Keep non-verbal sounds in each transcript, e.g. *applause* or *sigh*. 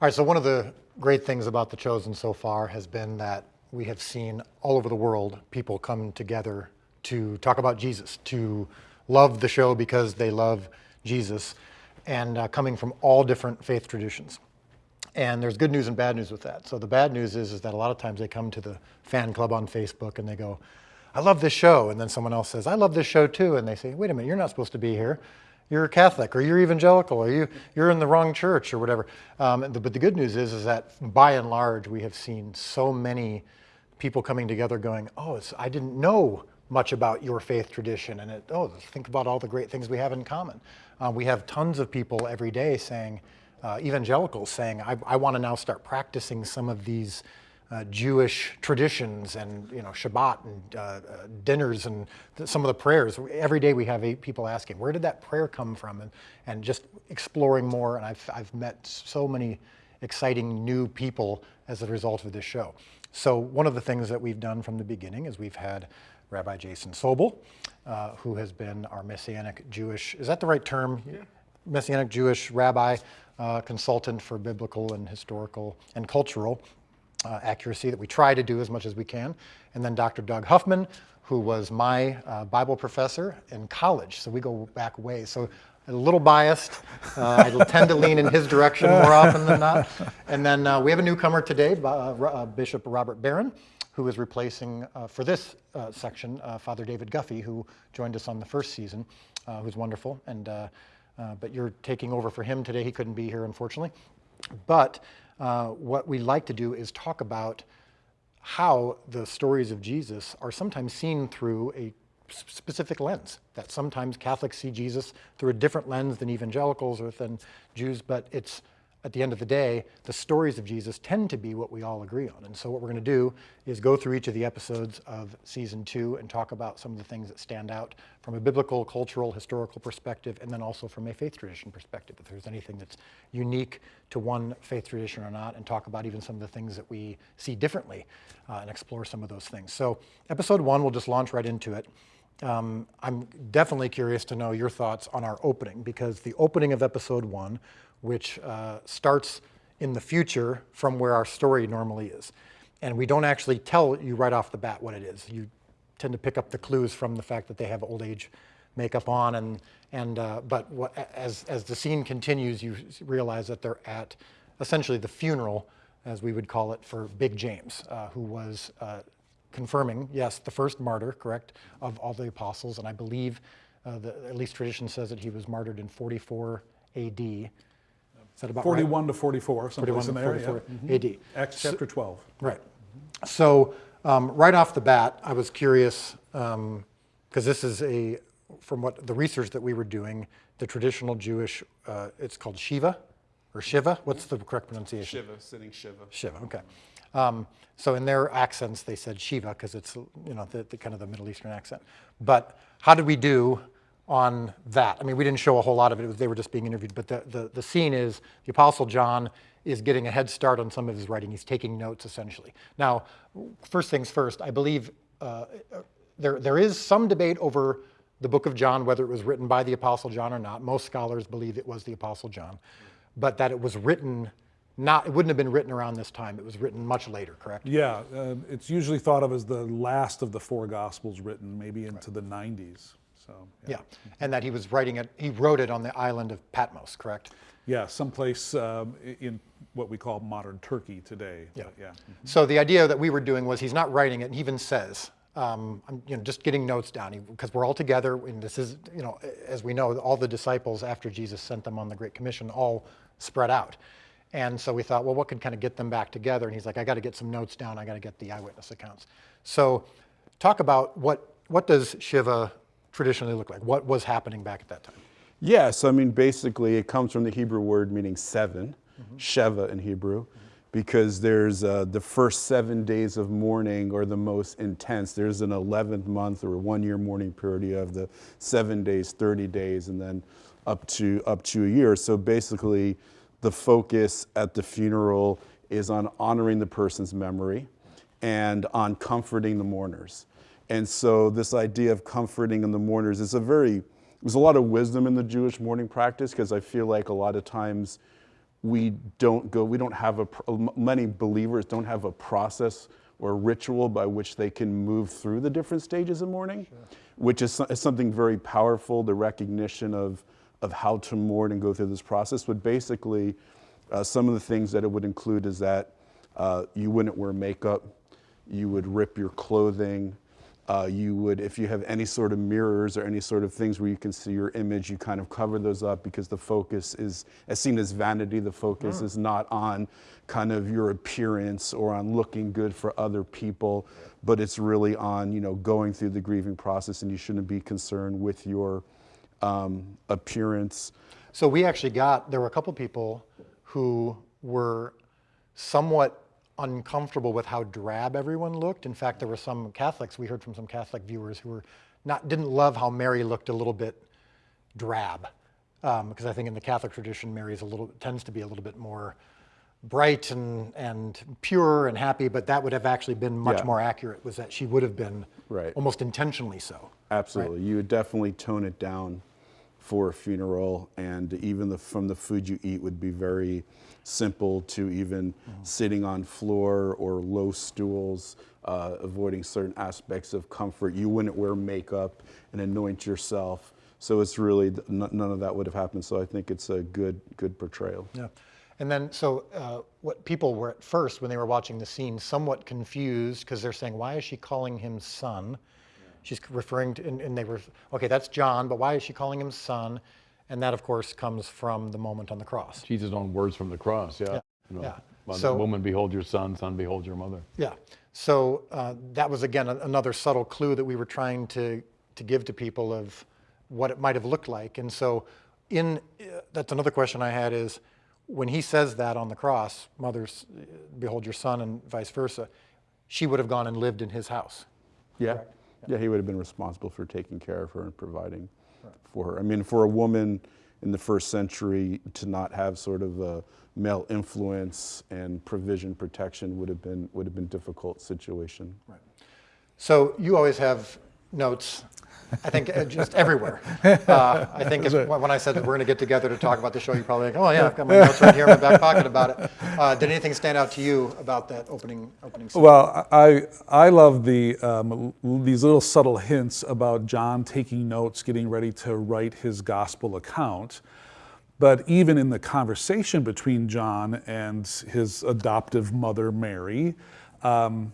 All right, so one of the great things about The Chosen so far has been that we have seen all over the world people come together to talk about Jesus, to love the show because they love Jesus, and uh, coming from all different faith traditions. And there's good news and bad news with that. So the bad news is, is that a lot of times they come to the fan club on Facebook and they go, I love this show. And then someone else says, I love this show too. And they say, wait a minute, you're not supposed to be here. You're a Catholic or you're evangelical or you, you're in the wrong church or whatever. Um, but the good news is, is that by and large, we have seen so many people coming together going, oh, I didn't know much about your faith tradition. And it, oh, think about all the great things we have in common. Uh, we have tons of people every day saying, uh, evangelicals saying, I, I want to now start practicing some of these uh, Jewish traditions and you know Shabbat and uh, uh, dinners and th some of the prayers. Every day we have people asking, where did that prayer come from? And, and just exploring more. And I've, I've met so many exciting new people as a result of this show. So one of the things that we've done from the beginning is we've had Rabbi Jason Sobel, uh, who has been our Messianic Jewish, is that the right term? Yeah. Messianic Jewish rabbi, uh, consultant for biblical and historical and cultural uh, accuracy that we try to do as much as we can. And then Dr. Doug Huffman, who was my uh, Bible professor in college. So we go back way. So a little biased. Uh, I tend to lean in his direction more often than not. And then uh, we have a newcomer today, uh, uh, Bishop Robert Barron, who is replacing for this section Father David Guffey, who joined us on the first season, who's wonderful. And but you're taking over for him today. He couldn't be here, unfortunately. But uh, what we like to do is talk about how the stories of Jesus are sometimes seen through a specific lens, that sometimes Catholics see Jesus through a different lens than evangelicals or than Jews, but it's at the end of the day, the stories of Jesus tend to be what we all agree on. And so what we're going to do is go through each of the episodes of season two and talk about some of the things that stand out from a biblical, cultural, historical perspective, and then also from a faith tradition perspective, if there's anything that's unique to one faith tradition or not, and talk about even some of the things that we see differently uh, and explore some of those things. So episode one, we'll just launch right into it. Um, I'm definitely curious to know your thoughts on our opening, because the opening of episode one which uh, starts in the future from where our story normally is. And we don't actually tell you right off the bat what it is. You tend to pick up the clues from the fact that they have old age makeup on. And, and, uh, but what, as, as the scene continues, you realize that they're at essentially the funeral, as we would call it, for Big James, uh, who was uh, confirming, yes, the first martyr, correct, of all the apostles. And I believe, uh, the, at least tradition says that he was martyred in 44 AD. Is that about 41 right? to 44, someplace 41 in there, 44 yeah. mm -hmm. AD. Acts chapter 12. So, right. So um, right off the bat, I was curious, because um, this is a, from what the research that we were doing, the traditional Jewish, uh, it's called Shiva, or Shiva, what's the correct pronunciation? Shiva, sitting Shiva. Shiva, okay. Um, so in their accents, they said Shiva, because it's, you know, the, the kind of the Middle Eastern accent. But how did we do on that. I mean, we didn't show a whole lot of it. they were just being interviewed. But the, the, the scene is the Apostle John is getting a head start on some of his writing. He's taking notes, essentially. Now, first things first, I believe uh, there, there is some debate over the book of John, whether it was written by the Apostle John or not. Most scholars believe it was the Apostle John, but that it was written not, it wouldn't have been written around this time. It was written much later, correct? Yeah, uh, it's usually thought of as the last of the four Gospels written, maybe into right. the 90s. So yeah. yeah. and that he was writing it. He wrote it on the island of Patmos, correct? Yeah, someplace um, in what we call modern Turkey today. Yeah, yeah. Mm -hmm. So the idea that we were doing was he's not writing it. And he even says, um, I'm you know just getting notes down because we're all together. And this is you know as we know, all the disciples after Jesus sent them on the Great Commission all spread out. And so we thought, well, what could kind of get them back together? And he's like, I got to get some notes down. I got to get the eyewitness accounts. So talk about what what does Shiva traditionally look like? What was happening back at that time? Yes, I mean, basically it comes from the Hebrew word meaning seven, mm -hmm. Sheva in Hebrew, mm -hmm. because there's uh, the first seven days of mourning are the most intense. There's an 11th month or one year mourning period. You have the seven days, 30 days, and then up to, up to a year. So basically the focus at the funeral is on honoring the person's memory and on comforting the mourners. And so this idea of comforting in the mourners is a very, there's a lot of wisdom in the Jewish mourning practice because I feel like a lot of times we don't go, we don't have a, many believers don't have a process or ritual by which they can move through the different stages of mourning, which is, is something very powerful, the recognition of, of how to mourn and go through this process. But basically, uh, some of the things that it would include is that uh, you wouldn't wear makeup, you would rip your clothing, uh, you would, if you have any sort of mirrors or any sort of things where you can see your image, you kind of cover those up because the focus is, as seen as vanity, the focus is not on kind of your appearance or on looking good for other people, but it's really on, you know, going through the grieving process and you shouldn't be concerned with your um, appearance. So we actually got, there were a couple people who were somewhat uncomfortable with how drab everyone looked. In fact, there were some Catholics, we heard from some Catholic viewers who were not, didn't love how Mary looked a little bit drab. Um, because I think in the Catholic tradition, Mary is a little, tends to be a little bit more bright and, and pure and happy, but that would have actually been much Yeah. more accurate, was that she would have been Right. almost intentionally so. Absolutely. You would definitely tone it down for a funeral, and even the, from the food you eat would be very simple to even sitting on floor or low stools, uh, avoiding certain aspects of comfort. You wouldn't wear makeup and anoint yourself. So it's really none of that would have happened. So I think it's a good good portrayal. Yeah. And then, so uh, what people were at first, when they were watching the scene, somewhat confused because they're saying, why is she calling him son? She's referring to, and, and they were, okay, that's John, but why is she calling him son? And that, of course, comes from the moment on the cross. Jesus' own words from the cross, yeah. You know, yeah. So- Woman, behold your son, son, behold your mother. Yeah. So uh, that was, again, a- another subtle clue that we were trying to, to give to people of what it might have looked like. And so, in uh, that's another question I had is when he says that on the cross, mothers, behold your son, and vice versa, she would have gone and lived in his house. Yeah. Yeah, he would have been responsible for taking care of her and providing for her. I mean, for a woman in the first century to not have sort of a male influence and provision protection would have been would have been difficult situation. Right. So you always have notes, I think uh, just everywhere. *laughs* Uh, I think when I said that we're going to get together to talk about the show, you probably think, oh yeah, I've got my *laughs* notes right here in my back pocket about it. Uh, did anything stand out to you about that opening opening scene? Well, I I love the um, these little subtle hints about John taking notes, getting ready to write his gospel account. But even in the conversation between John and his adoptive mother Mary, um,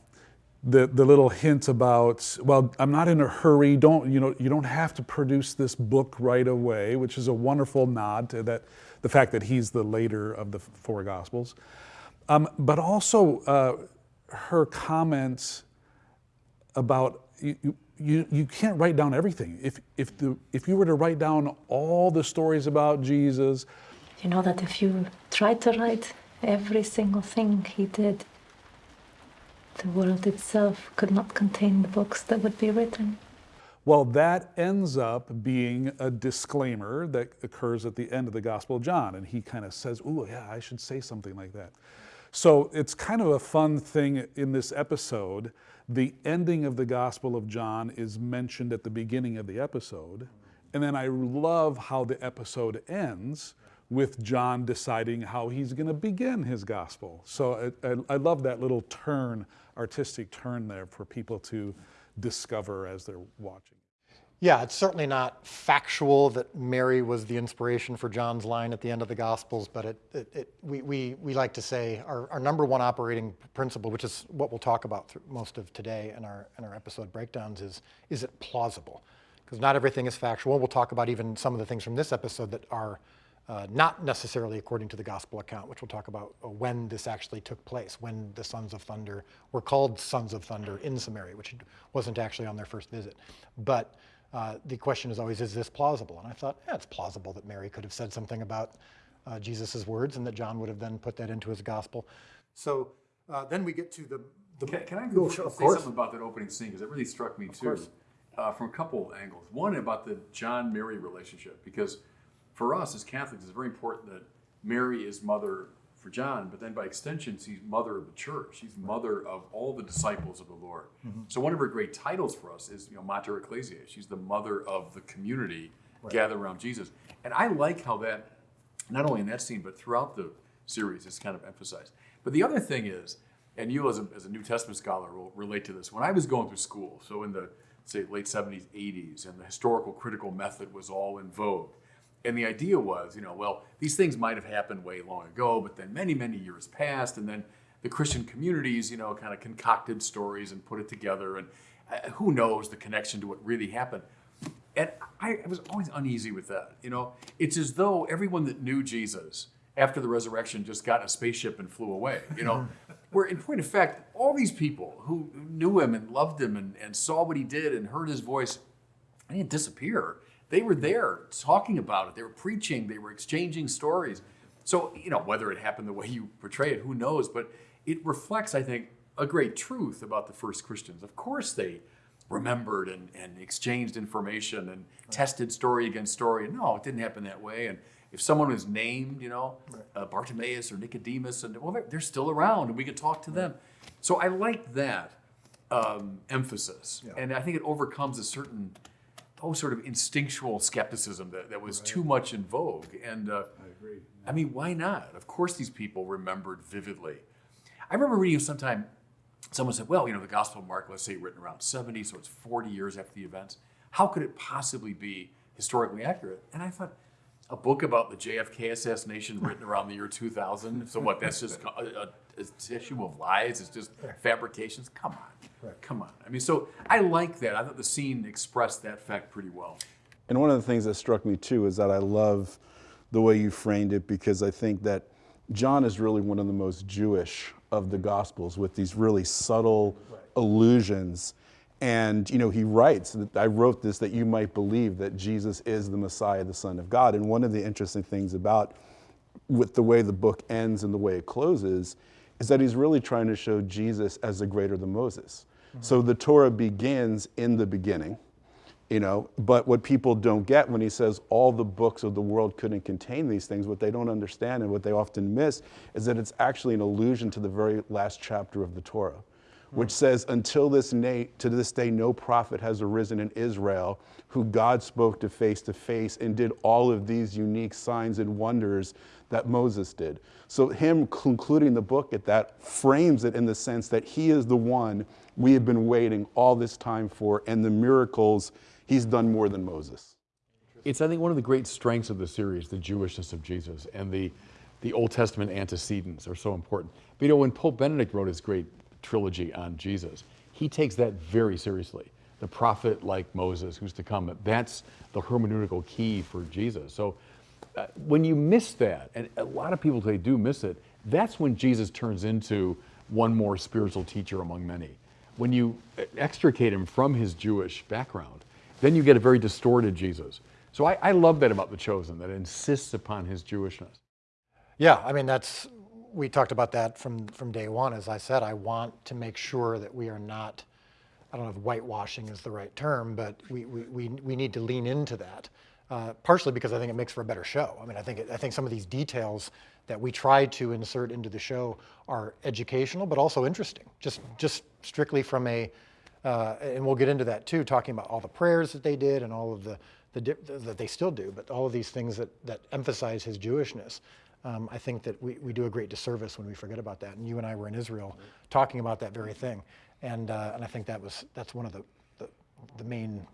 the the little hint about well, I'm not in a hurry. Don't you know? You don't have to produce this book right away, which is a wonderful nod to that the fact that he's the later of the four gospels. Um, but also uh, her comments about you, you- you, can't write down everything. If, if, the, if you were to write down all the stories about Jesus, You know that if you try to write every single thing he did, the world itself could not contain the books that would be written. well, that ends up being a disclaimer that occurs at the end of the Gospel of John. And he kind of says, Oh, yeah, I should say something like that. So it's kind of a fun thing in this episode. The ending of the Gospel of John is mentioned at the beginning of the episode. And then I love how the episode ends with John deciding how he's going to begin his gospel. So I, I, I love that little turn, artistic turn there for people to discover as they're watching. Yeah, it's certainly not factual that Mary was the inspiration for John's line at the end of the Gospels, but it, it, it, we, we, we like to say our, our number one operating principle, which is what we'll talk about most of today in our, in our episode breakdowns, is is it plausible? Because not everything is factual. We'll talk about even some of the things from this episode that are uh, not necessarily according to the gospel account, which we'll talk about uh, when this actually took place, when the sons of thunder were called sons of thunder in Samaria, which wasn't actually on their first visit. But uh, the question is always, is this plausible? And I thought, yeah, it's plausible that Mary could have said something about uh, Jesus' words and that John would have then put that into his gospel. So uh, then we get to the. the Can, can I go sure, say course. something about that opening scene because it really struck me too, uh, from a couple angles. One about the John Mary relationship because for us as Catholics, it's very important that Mary is mother for John, but then by extension, she's mother of the church. She's mother of all the disciples of the Lord. Mm-hmm. So one of her great titles for us is you know Mater Ecclesiae. She's the mother of the community gathered around Jesus. And I like how that not only in that scene but throughout the series is kind of emphasized. But the other thing is, and you as a, as a New Testament scholar will relate to this. When I was going through school, so in the say late 70s, 80s, and the historical critical method was all in vogue. And the idea was, you know, well, these things might have happened way long ago, but then many, many years passed, and then the Christian communities, you know, kind of concocted stories and put it together, and uh, who knows the connection to what really happened. And I, I was always uneasy with that. You know, it's as though everyone that knew Jesus after the resurrection just got in a spaceship and flew away. You know, *laughs* where in point of fact, all these people who knew him and loved him and, and saw what he did and heard his voice, they didn't disappear. They were there talking about it. They were preaching. They were exchanging stories. So, you know, whether it happened the way you portray it, who knows? But it reflects, I think, a great truth about the first Christians. Of course, they remembered and, and exchanged information and tested story against story. No, it didn't happen that way. And if someone was named, you know, uh, Bartimaeus or Nicodemus, and well, they're, they're still around and we could talk to them. So I like that um, emphasis. And I think it overcomes a certain, oh, sort of instinctual skepticism that, that was too much in vogue. And uh, I agree. I mean, why not? Of course, these people remembered vividly. I remember reading sometime, someone said, well, you know, the Gospel of Mark, let's say written around 70, so it's 40 years after the events. How could it possibly be historically accurate? And I thought, a book about the JFK assassination written around the year 2000. So what? That's just a, a, a tissue of lies. It's just fabrications. Come on, come on. I mean, so I like that. I thought the scene expressed that fact pretty well. And one of the things that struck me too is that I love the way you framed it because I think that John is really one of the most Jewish of the Gospels with these really subtle allusions. And you know, he writes that I wrote this that you might believe that Jesus is the Messiah, the Son of God. And one of the interesting things about with the way the book ends and the way it closes is that he's really trying to show Jesus as the greater than Moses. Mm-hmm. So the Torah begins in the beginning, you know, but what people don't get when he says all the books of the world couldn't contain these things, what they don't understand and what they often miss is that it's actually an allusion to the very last chapter of the Torah which says, Until this day, to this day, no prophet has arisen in Israel who God spoke to face to face and did all of these unique signs and wonders that Moses did. So, him concluding the book at that frames it in the sense that he is the one we have been waiting all this time for, and the miracles, he's done more than Moses. It's, I think, one of the great strengths of the series, the Jewishness of Jesus, and the, the Old Testament antecedents are so important. But you know, when Pope Benedict wrote his great trilogy on Jesus, he takes that very seriously. The prophet like Moses, who's to come, that's the hermeneutical key for Jesus. So uh, when you miss that, and a lot of people today do miss it, that's when Jesus turns into one more spiritual teacher among many. When you extricate him from his Jewish background, then you get a very distorted Jesus. So I, I love that about The Chosen, that insists upon his Jewishness. Yeah, I mean, that's, we talked about that from, from day one. As I said, I want to make sure that we are not, I don't know if whitewashing is the right term, but we, we, we, we need to lean into that. Uh, partially because I think it makes for a better show. I mean, I think, it, I think some of these details that we try to insert into the show are educational, but also interesting, just, just strictly from a, uh, and we'll get into that too, talking about all the prayers that they did and all of the, the that they still do, but all of these things that, that emphasize his Jewishness. Um, I think that we, we do a great disservice when we forget about that. And you and I were in Israel talking about that very thing. And, uh, and I think that was, that's one of the, the, the main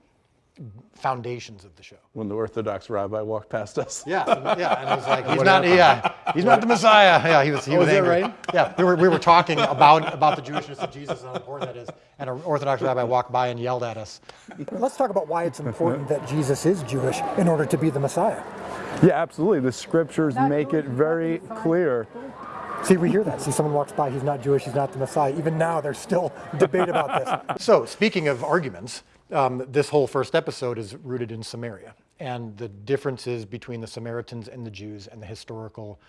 foundations of the show. When the Orthodox rabbi walked past us. Yeah, yeah, and he's like, he's not, yeah, he's not the Messiah. Yeah, he was, he was, is that angry. right? Yeah, we were, we were talking about about the Jewishness of Jesus and how important that is, and an Orthodox rabbi walked by and yelled at us. Let's talk about why it's important that Jesus is Jewish in order to be the Messiah. Yeah, absolutely. The scriptures make it very clear. See, we hear that. See, someone walks by, he's not Jewish, he's not the Messiah. Even now, there's still debate about this. *laughs* So, speaking of arguments, um, this whole first episode is rooted in Samaria and the differences between the Samaritans and the Jews and the historical.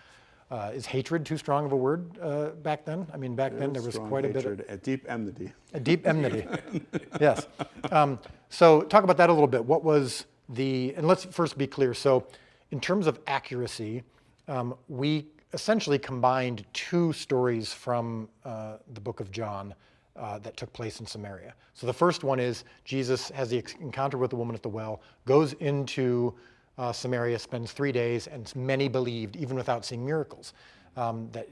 Uh, is hatred too strong of a word uh, back then? I mean, back then there was Strong quite a bit of a deep enmity. a deep enmity. *laughs* *laughs* yes. Um, so, talk about that a little bit. What was the, and let's first be clear. So, in terms of accuracy, um, we essentially combined two stories from uh, the book of John uh, that took place in Samaria. So the first one is Jesus has the encounter with the woman at the well, goes into uh, Samaria, spends three days, and many believed even without seeing miracles. Um, that,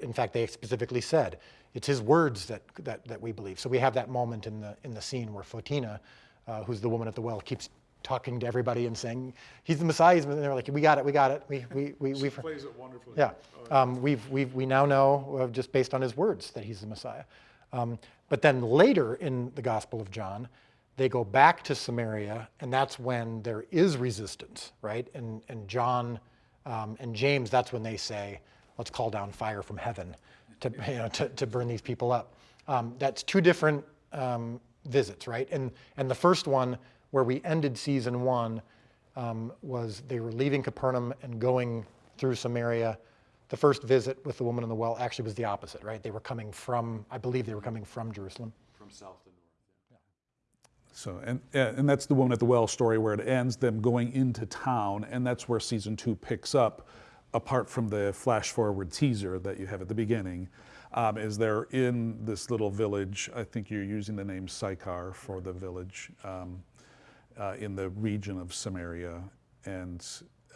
in fact, they specifically said it's his words that, that, that we believe. So we have that moment in the, in the scene where Photina, uh, who's the woman at the well, keeps talking to everybody and saying, he's the Messiah. And they're like, we got it, we got it. We, we, we, we plays it wonderfully. yeah, um, we've, we've, we now know just based on his words that he's the Messiah. Um, but then later in the Gospel of John, they go back to Samaria, and that's when there is resistance, right? And, and John um, and James, that's when they say, let's call down fire from heaven to, *laughs* you know, to, to burn these people up. Um, that's two different um, visits, right? And, and the first one, where we ended season one, um, was they were leaving Capernaum and going through Samaria. The first visit with the woman in the well actually was the opposite, right? They were coming from, I believe they were coming from Jerusalem. From south to north. So, and, and that's the woman at the well story where it ends, them going into town, and that's where season two picks up, apart from the flash forward teaser that you have at the beginning. Um, is they're in this little village, I think you're using the name Sychar for the village, um, uh, in the region of Samaria. And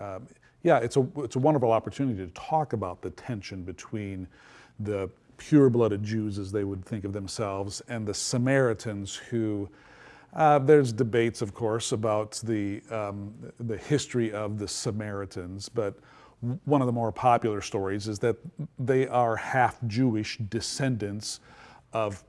um, yeah, it's a, it's a wonderful opportunity to talk about the tension between the pure blooded Jews, as they would think of themselves, and the Samaritans who. Uh, there's debates, of course, about the, um, the history of the Samaritans, but one of the more popular stories is that they are half Jewish descendants of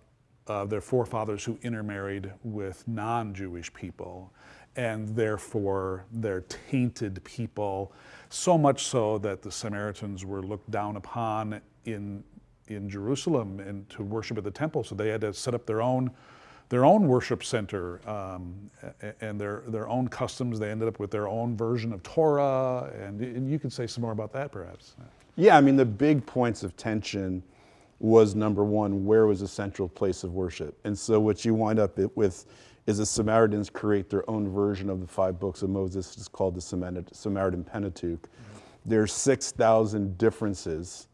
uh, their forefathers who intermarried with non Jewish people, and therefore they're tainted people, so much so that the Samaritans were looked down upon in, in Jerusalem and to worship at the temple, so they had to set up their own their own worship center um, and their, their own customs. They ended up with their own version of Torah, and, and you could say some more about that, perhaps. Yeah, I mean, the big points of tension was number one, where was the central place of worship? And so what you wind up with is the Samaritans create their own version of the five books of Moses. It's called the Samaritan Pentateuch. There's 6,000 differences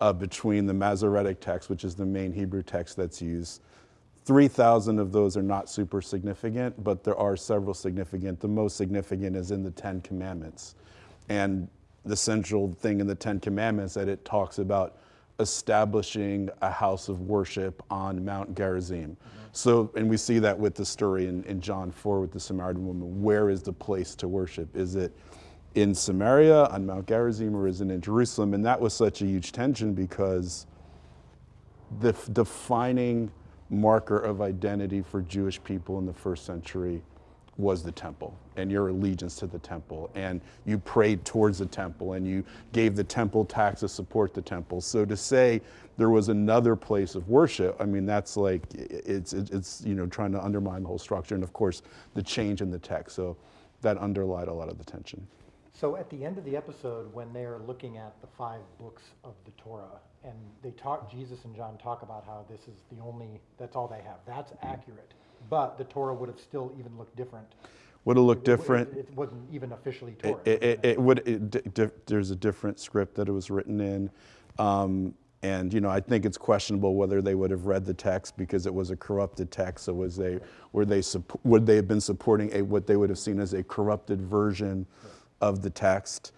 uh, between the Masoretic text, which is the main Hebrew text that's used. 3,000 of those are not super significant, but there are several significant. The most significant is in the Ten Commandments. And the central thing in the Ten Commandments that it talks about establishing a house of worship on Mount Gerizim. Mm-hmm. So, and we see that with the story in, in John 4 with the Samaritan woman. Where is the place to worship? Is it in Samaria, on Mount Gerizim, or is it in Jerusalem? And that was such a huge tension because the defining marker of identity for Jewish people in the first century was the temple and your allegiance to the temple. And you prayed towards the temple and you gave the temple tax to support the temple. So to say there was another place of worship, I mean, that's like, it's, it's, you know, trying to undermine the whole structure. And of course, the change in the text. So that underlined a lot of the tension. So at the end of the episode, when they're looking at the five books of the Torah, and they talk, Jesus and John talk about how this is the only, that's all they have. That's accurate. But the Torah would have still even looked different. Would have looked It- it- different. It wasn't even officially It, Torah. it, it, it would. It, di- there's a different script that it was written in, um, and you know I think it's questionable whether they would have read the text because it was a corrupted text. So was they were they would they have been supporting a what they would have seen as a corrupted version of the text?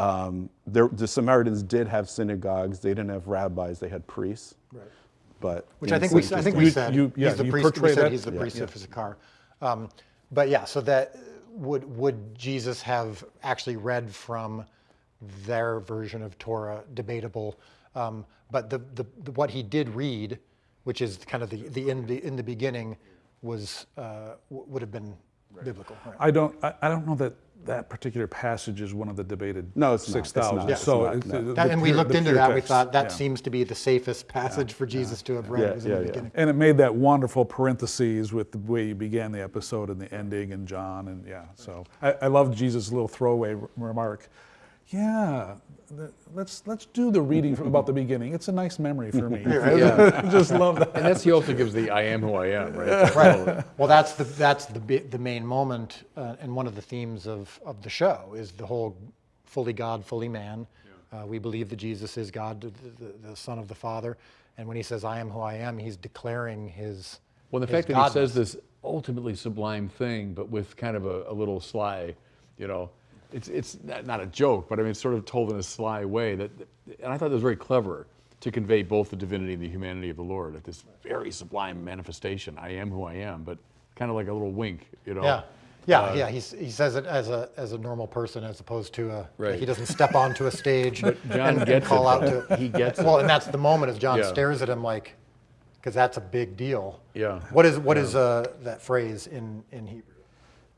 Um, there, the Samaritans did have synagogues. They didn't have rabbis. They had priests. Right. But Which I think we, I think You- we said, you- yeah, he's the priest, we said that- he's the yeah. priest Yeah. of Issachar. Um, But yeah, so that, would, would Jesus have actually read from their version of Torah, debatable. Um, But the, the, the- what he did read, which is kind of the, the, in the, in the beginning, was, uh, would have been biblical. right? I don't, I, I don't know that that particular passage is one of the debated No, it's 6,000. not. So not, no. the- That- And we pure- looked into pure that, we thought that yeah. seems to be the safest passage for Jesus to have read, Yeah, was yeah, the beginning. And it made that wonderful parentheses with the way you began the episode and the ending and John and yeah. So I, I love Jesus' little throwaway remark. Yeah, the, let's let's do the reading from about the beginning. It's a nice memory for me. *laughs* Yeah. *laughs* Just love that. And that's he also gives the I am who I am, right? *laughs* Right. Well, that's the that's the the main moment, uh, and one of the themes of of the show is the whole fully God, fully man. Uh, we believe that Jesus is God, the, the, the Son of the Father, and when he says "I am who I am," he's declaring his. Well, the his fact that he says this ultimately sublime thing, but with kind of a, a little sly, you know, it's it's not a joke, but I mean it's sort of told in a sly way that, and I thought that was very clever to convey both the divinity and the humanity of the Lord at this very sublime manifestation. I am who I am, but kind of like a little wink, you know. Yeah, yeah, Uh, yeah. He's, he says it as a as a normal person, as opposed to a. Right. He doesn't step onto a stage *laughs* and, and call it, out to. He gets it. Well, and that's the moment as John Yeah. stares at him like, because that's a big deal. Yeah. What is what is uh, that phrase in in Hebrew?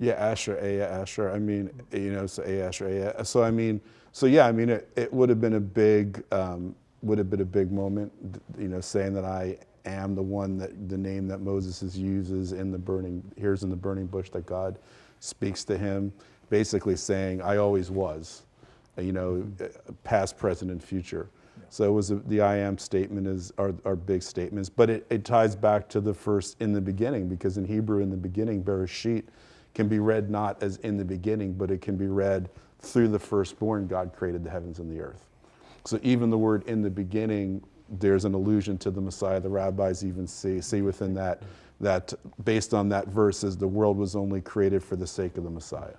Yeah, Asher, Ehyeh, Asher. I mean, you know, so Ehyeh, Asher, Ehyeh. So I mean, so yeah, I mean, it, it would have been a big, um, would have been a big moment, you know, saying that I am the one that the name that Moses is uses in the burning, here's in the burning bush that God speaks to him, basically saying, I always was, you know, uh, past, present, and future. So it was a, the I am statement is our, our big statements, but it, it ties back to the first in the beginning because in Hebrew in the beginning, Bereshit can be read not as in the beginning, but it can be read through the firstborn God created the heavens and the earth. So even the word in the beginning, there's an allusion to the Messiah. The rabbis even see, see within that, that based on that verse is the world was only created for the sake of the Messiah.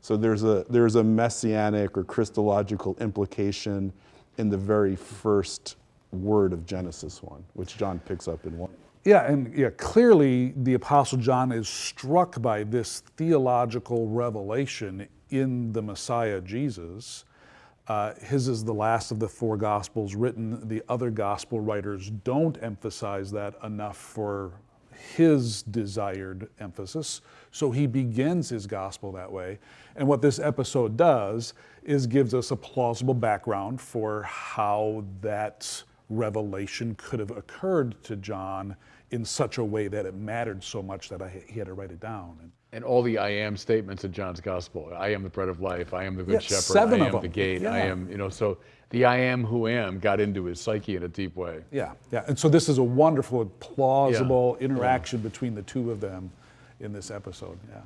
So there's a, there's a messianic or Christological implication in the very first word of Genesis 1, which John picks up in 1. Yeah, and yeah, clearly the Apostle John is struck by this theological revelation in the Messiah Jesus. Uh, his is the last of the four Gospels written. The other Gospel writers don't emphasize that enough for his desired emphasis. So he begins his Gospel that way. And what this episode does is gives us a plausible background for how that revelation could have occurred to John in such a way that it mattered so much that I, he had to write it down. And And all the I am statements in John's gospel. I am the bread of life. I am the good Yeah, shepherd. seven I of am the them. gate. I am, you know, so the I am who am got into his psyche in a deep way. yeah, yeah. And so this is a wonderful, plausible interaction between the two of them in this episode. Yeah.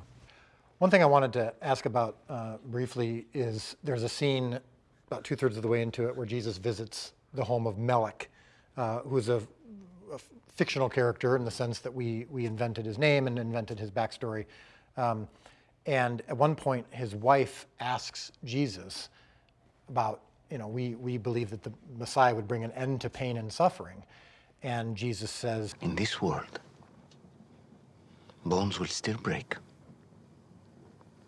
One thing I wanted to ask about uh, briefly is there's a scene about two thirds of the way into it where Jesus visits the home of Melech, uh, who's a, a fictional character in the sense that we, we invented his name and invented his backstory. Um, and at one point, his wife asks Jesus about, you know, we, we believe that the Messiah would bring an end to pain and suffering. And Jesus says, In this world, bones will still break,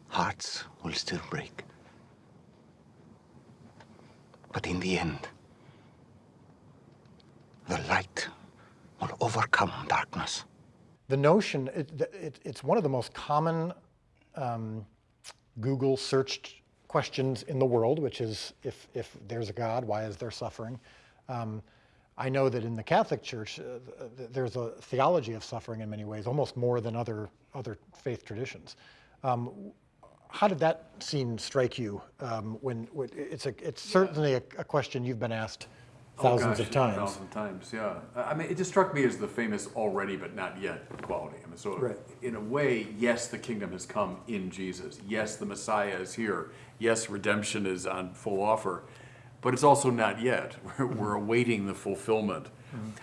hearts will still break. But in the end, the light will overcome darkness. the notion, it, it, it's one of the most common um, Google searched questions in the world, which is if, if there's a God, why is there suffering? Um, I know that in the Catholic Church, uh, th- there's a theology of suffering in many ways, almost more than other, other faith traditions. Um, how did that scene strike you? Um, when, when it's, a, it's certainly a, a question you've been asked thousands Oh, gosh, of times. Thousand times, yeah. I mean, it just struck me as the famous already but not yet quality. I mean, so Right. in a way, yes, the kingdom has come in Jesus. Yes, the Messiah is here. Yes, redemption is on full offer, but it's also not yet. *laughs* We're, we're awaiting the fulfillment.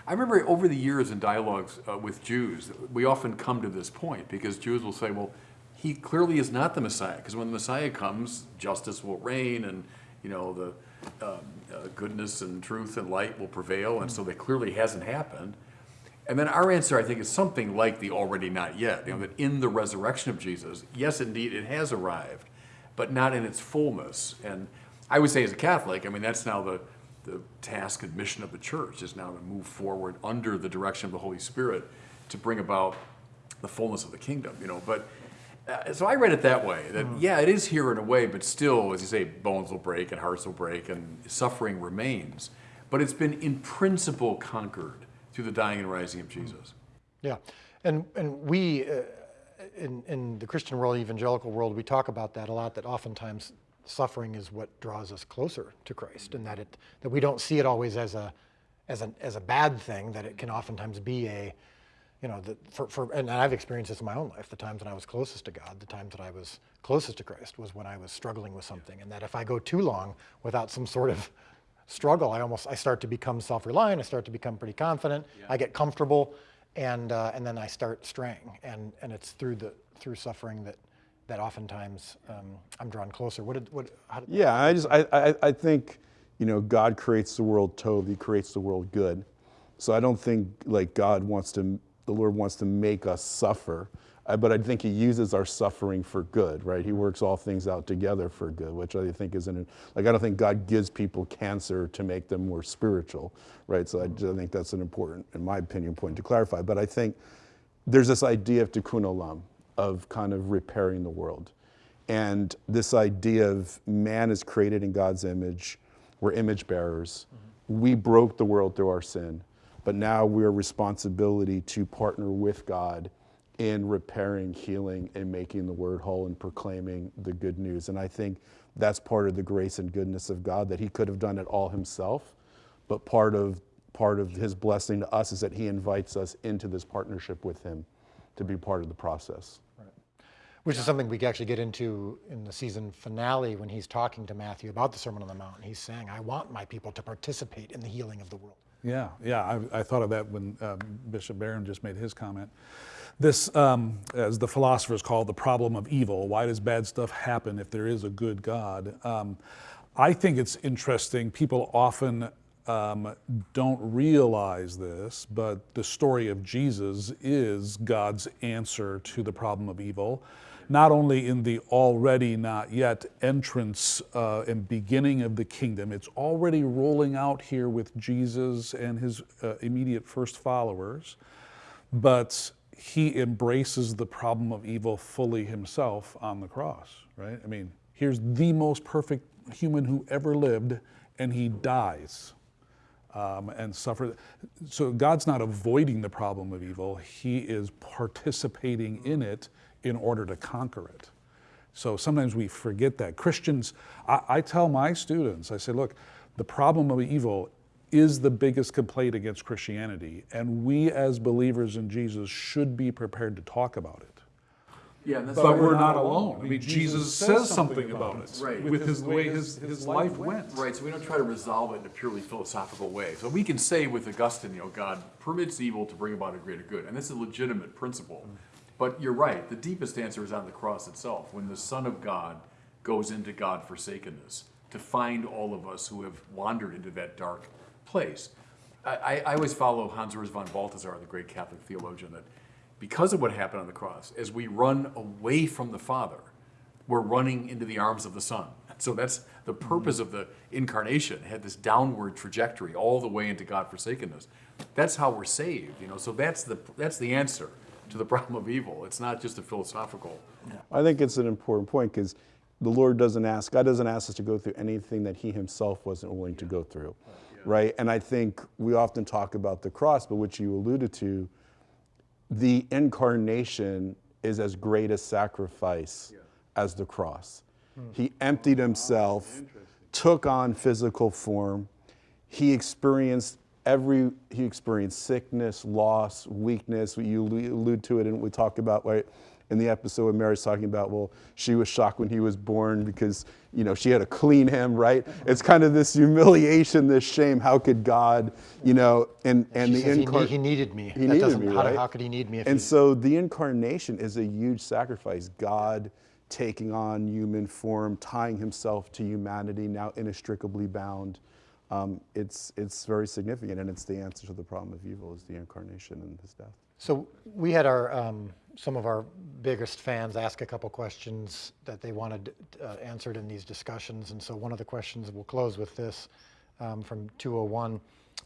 I remember over the years in dialogues uh, with Jews, we often come to this point because Jews will say, well, he clearly is not the Messiah because when the Messiah comes, justice will reign and, you know, the uh, goodness and truth and light will prevail, and so that clearly hasn't happened. And then our answer, I think, is something like the already not yet. You know, that in the resurrection of Jesus, yes, indeed, it has arrived, but not in its fullness. And I would say, as a Catholic, I mean, that's now the, the task and mission of the church is now to move forward under the direction of the Holy Spirit to bring about the fullness of the kingdom. You know, but uh, so I read it that way. That yeah, it is here in a way, but still, as you say, bones will break and hearts will break and suffering remains. But it's been in principle conquered through the dying and rising of Jesus. Yeah, and and we uh, in in the Christian world, evangelical world, we talk about that a lot. That oftentimes suffering is what draws us closer to Christ, and that it that we don't see it always as a as a as a bad thing. That it can oftentimes be a you know, the, for, for, and I've experienced this in my own life. The times when I was closest to God, the times that I was closest to Christ was when I was struggling with something. And that if I go too long without some sort of *laughs* struggle, I almost, I start to become self-reliant. I start to become pretty confident. I get comfortable and, uh, and then I start straying. And, and it's through the, through suffering that, that oftentimes um, I'm drawn closer. What did, what, how did, Yeah, I just I, I, I think you know God creates the world tov, He creates the world good. So I don't think like God wants to, the Lord wants to make us suffer, I, but I think He uses our suffering for good, right? He works all things out together for good, which I think is an like I don't think God gives people cancer to make them more spiritual, right? So I, mm. just think that's an important, in my opinion, point to clarify. But I think there's this idea of tikkun olam, of kind of repairing the world. And this idea of man is created in God's image, we're image bearers. Mm-hmm. We broke the world through our sin, but now we're responsibility to partner with God in repairing, healing, and making the word whole and proclaiming the good news. And I think that's part of the grace and goodness of God that He could have done it all Himself, but part of part of His blessing to us is that He invites us into this partnership with Him to be part of the process. Right. which is something we actually get into in the season finale when he's talking to Matthew about the Sermon on the Mount. He's saying, I want my people to participate in the healing of the world. Yeah, yeah, I, I thought of that when um, Bishop Barron just made his comment. This, um, as the philosophers call it, the problem of evil. Why does bad stuff happen if there is a good God? Um, I think it's interesting. People often um, don't realize this, but the story of Jesus is God's answer to the problem of evil not only in the already not yet entrance uh, and beginning of the kingdom, it's already rolling out here with Jesus and his uh, immediate first followers, but he embraces the problem of evil fully himself on the cross, right? I mean, here's the most perfect human who ever lived, and he dies. Um, and suffer. So God's not avoiding the problem of evil, He is participating in it in order to conquer it. So sometimes we forget that. Christians, I, I, tell my students, I say, look, the problem of evil is the biggest complaint against Christianity, and we as believers in Jesus should be prepared to talk about it. Yeah, and that's But we're not alone. I mean, Jesus says something about it Right. with his, the way his, his life went. Right, so we don't try to resolve it in a purely philosophical way. So we can say with Augustine, you know, God permits evil to bring about a greater good, and that's a legitimate principle. But you're right, the deepest answer is on the cross itself, when the Son of God goes into God forsakenness to find all of us who have wandered into that dark place. I, I, always follow Hans Urs von Balthasar, the great Catholic theologian, that because of what happened on the cross, as we run away from the Father, we're running into the arms of the Son. So that's the mm-hmm. purpose of the incarnation, it had this downward trajectory all the way into God forsakenness. That's how we're saved, you know. So that's the that's the answer to the *laughs* problem of evil. It's not just a philosophical. I think it's an important point because the Lord doesn't ask, God doesn't ask us to go through anything that He Himself wasn't willing to go through, right? And I think we often talk about the cross, but which you alluded to, the incarnation is as great a sacrifice as the cross. Hmm. He emptied Himself, took on physical form, He experienced every he experienced sickness, loss, weakness. You allude to it, and we talk about right in the episode where Mary's talking about. Well, she was shocked when he was born because you know she had to clean him. Right? It's kind of this humiliation, this shame. How could God, you know, and and the incarnation. he needed me. He That needed doesn't- me, how, right? how could he need me if and he, so the incarnation is a huge sacrifice. God taking on human form, tying himself to humanity, now inextricably bound. Um, it's, it's very significant, and it's the answer to the problem of evil is the incarnation and his death. So we had our um, some of our biggest fans ask a couple questions that they wanted uh, answered in these discussions, and so one of the questions we'll close with this um, from 201,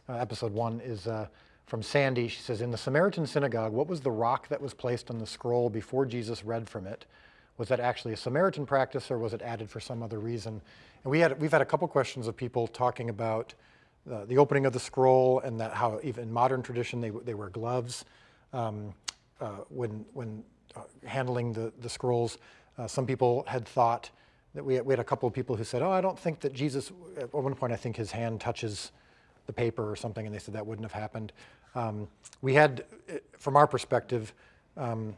uh, episode one is uh, from Sandy. She says, "In the Samaritan synagogue, what was the rock that was placed on the scroll before Jesus read from it? Was that actually a Samaritan practice, or was it added for some other reason?" And we had we've had a couple questions of people talking about the opening of the scroll and that how even in modern tradition they, they wear gloves um, uh, when, when uh, handling the, the scrolls. Uh, some people had thought that we had, we had a couple of people who said, oh, I don't think that Jesus, at one point I think his hand touches the paper or something, and they said that wouldn't have happened. Um, we had, uh, from our perspective, um,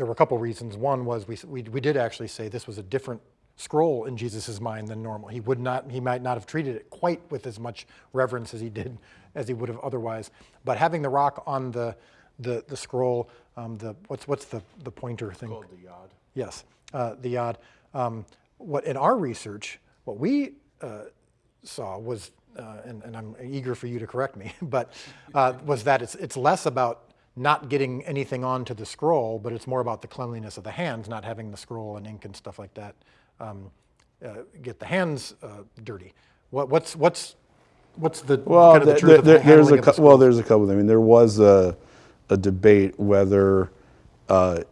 there were a couple reasons. One was we, we, we did actually say this was a different scroll in Jesus' mind than normal. He would not, he might not have treated it quite with as much reverence as he did, as he would have otherwise. But having the rock on the, the, the scroll, um, the, what's, what's the, the pointer thing? Called the yod. Yes, uh, the yod. Um, what in our research, what we uh, saw was, uh, and, and I'm eager for you to correct me, *laughs* but uh, *laughs* was that it's it's less about not getting anything onto the scroll, but it's more about the cleanliness of the hands, not having the scroll and ink and stuff like that um, uh, get the hands uh, dirty. What, what's what's what's the Well, kind of the th- truth of the th- there's a of the well, there's a couple. I mean, there was a, a debate whether uh,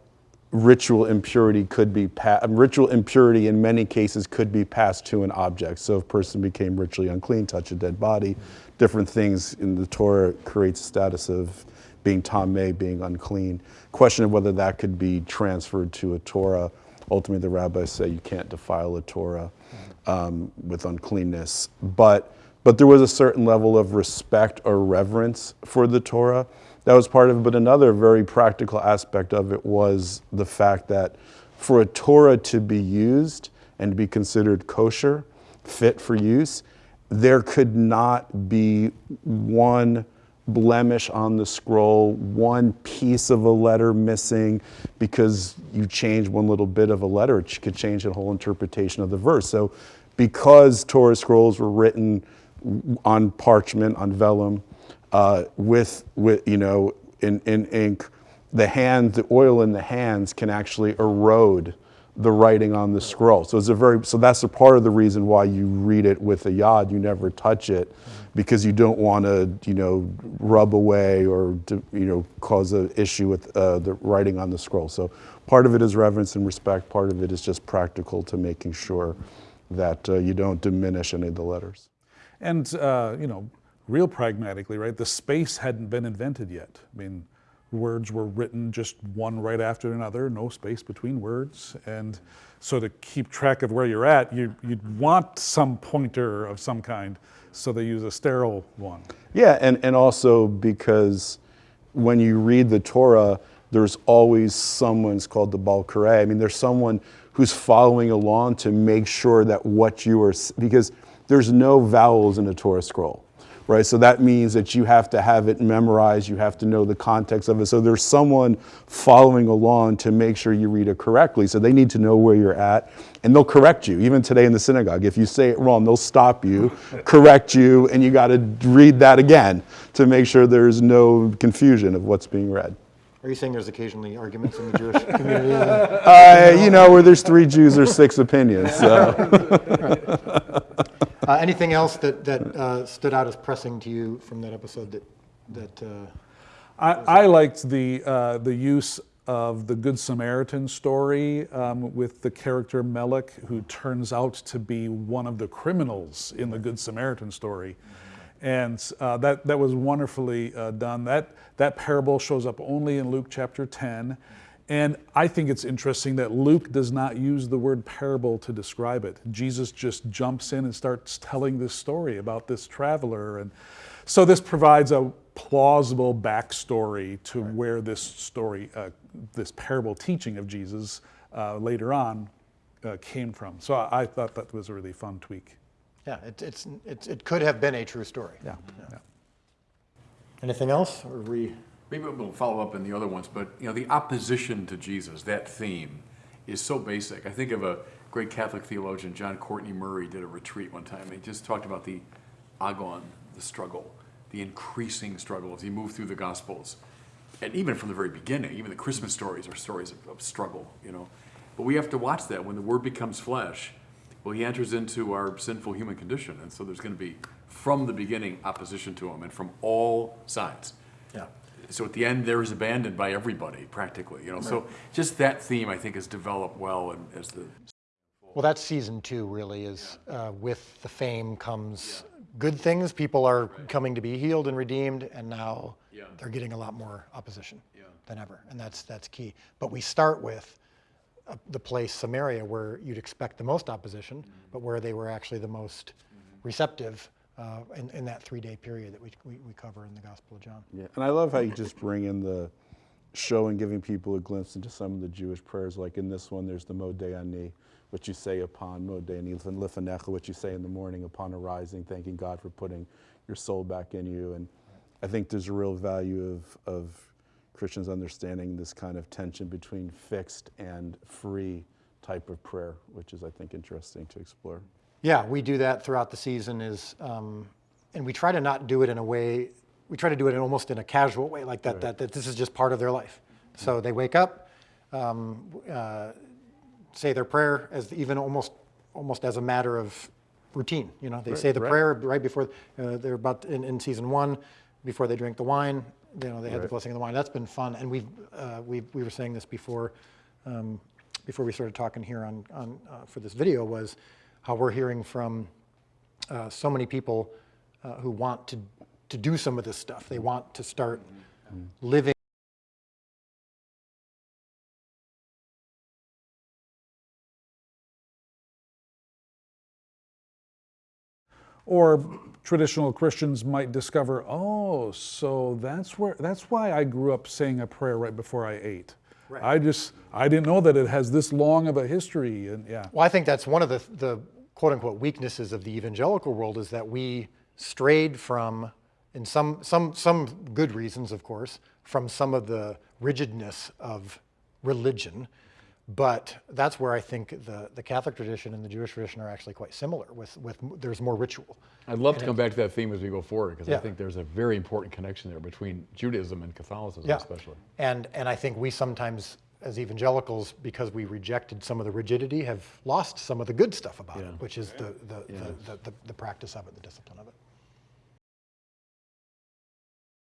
ritual impurity could be um, ritual impurity in many cases could be passed to an object. So if a person became ritually unclean, touch a dead body, different things in the Torah creates status of being tameh, being unclean. Question of whether that could be transferred to a Torah. Ultimately, the rabbis say you can't defile a Torah um, with uncleanness, but but there was a certain level of respect or reverence for the Torah. That was part of it. But another very practical aspect of it was the fact that for a Torah to be used and to be considered kosher, fit for use, there could not be one blemish on the scroll, one piece of a letter missing because you change one little bit of a letter, it could change the whole interpretation of the verse. So, because Torah scrolls were written on parchment, on vellum, uh, with, with, you know, in, in ink, the hands, the oil in the hands can actually erode the writing on the scroll. So it's a very, so that's a part of the reason why you read it with a yad, you never touch it, because you don't want to, you know, rub away or, to, you know, cause an issue with uh, the writing on the scroll. So part of it is reverence and respect, part of it is just practical to making sure that uh, you don't diminish any of the letters. And, uh, you know, real pragmatically, right, the space hadn't been invented yet. I mean, words were written just one right after another, no space between words. And so to keep track of where you're at, you, you'd want some pointer of some kind, so they use a sterile one. Yeah, and, and also because when you read the Torah, there's always someone's called the Baal Koreh. I mean, there's someone who's following along to make sure that what you are, because there's no vowels in a Torah scroll, right? So that means that you have to have it memorized, you have to know the context of it. So there's someone following along to make sure you read it correctly. So they need to know where you're at, and they'll correct you. Even today in the synagogue, if you say it wrong, they'll stop you, *laughs* correct you, and you got to read that again to make sure there's no confusion of what's being read. Are you saying there's occasionally arguments in the Jewish *laughs* community? Uh, you know, where there's three Jews, there's six opinions. So. *laughs* Uh, anything else that, that uh, stood out as pressing to you from that episode that, that uh, I, I liked the, uh, the use of the Good Samaritan story um, with the character Melech, who turns out to be one of the criminals in the Good Samaritan story. And uh, that, that was wonderfully uh, done. That, that parable shows up only in Luke chapter 10. And I think it's interesting that Luke does not use the word parable to describe it. Jesus just jumps in and starts telling this story about this traveler. And so this provides a plausible backstory to where this story, uh, this parable teaching of Jesus uh, later on uh, came from. So I, I thought that was a really fun tweak. yeah, it, it's, it's, it could have been a true story. Yeah. yeah. Anything else? Or we, Maybe we'll follow up in the other ones, but you know, the opposition to Jesus, that theme, is so basic. I think of a great Catholic theologian, John Courtney Murray, did a retreat one time. He just talked about the agon, the struggle, the increasing struggle as he moved through the Gospels, and even from the very beginning, even the Christmas stories are stories of, of struggle. You know, but we have to watch that when the Word becomes flesh. Well, he enters into our sinful human condition, and so there's going to be from the beginning opposition to him, and from all sides yeah. So at the end there is abandoned by everybody practically you know so just that theme i think has developed well and as the Well, that's season two, really, is uh, with the fame comes good things. People are coming to be healed and redeemed, and now Yeah. they're getting a lot more opposition Yeah. than ever. And that's, that's key. But we start with uh, the place, Samaria, where you'd expect the most opposition, but where they were actually the most receptive uh, in, in that three day period that we, we, we cover in the Gospel of John. Yeah, and I love how you just bring in the show and giving people a glimpse into some of the Jewish prayers. Like in this one, there's the Modeh Ani, which you say upon Modeh Ani Lifanecha, which you say in the morning upon arising, thanking God for putting your soul back in you. And I think there's a real value of, of Christians understanding this kind of tension between fixed and free type of prayer, which is, I think, interesting to explore. Yeah, we do that throughout the season is, um, and we try to not do it in a way, we try to do it in almost in a casual way, like that, that, that this is just part of their life. So they wake up, um, uh, say their prayer as even almost, almost as a matter of routine. You know, they say the right. prayer right before, uh, they're about, in, in season one, before they drink the wine, you know, they had the blessing of the wine. That's been fun. And we've, uh, we, we were saying this before, um, before we started talking here on, on, uh, for this video was how we're hearing from uh, so many people uh, who want to, to do some of this stuff. They want to start living. Or traditional Christians might discover, oh, so that's where that's why I grew up saying a prayer right before I ate. I just I didn't know that it has this long of a history and yeah. Well, I think that's one of the, the quote unquote weaknesses of the evangelical world is that we strayed from, in some, some, some good reasons, of course, from some of the rigidness of religion. But that's where I think the, the Catholic tradition and the Jewish tradition are actually quite similar with, with there's more ritual. I'd love to come back to that theme as we go forward because Yeah. I think there's a very important connection there between Judaism and Catholicism, Yeah. especially. And, and I think we sometimes, as evangelicals, because we rejected some of the rigidity, have lost some of the good stuff about Yeah. it, which is the, the, the, the, the, the practice of it, the discipline of it.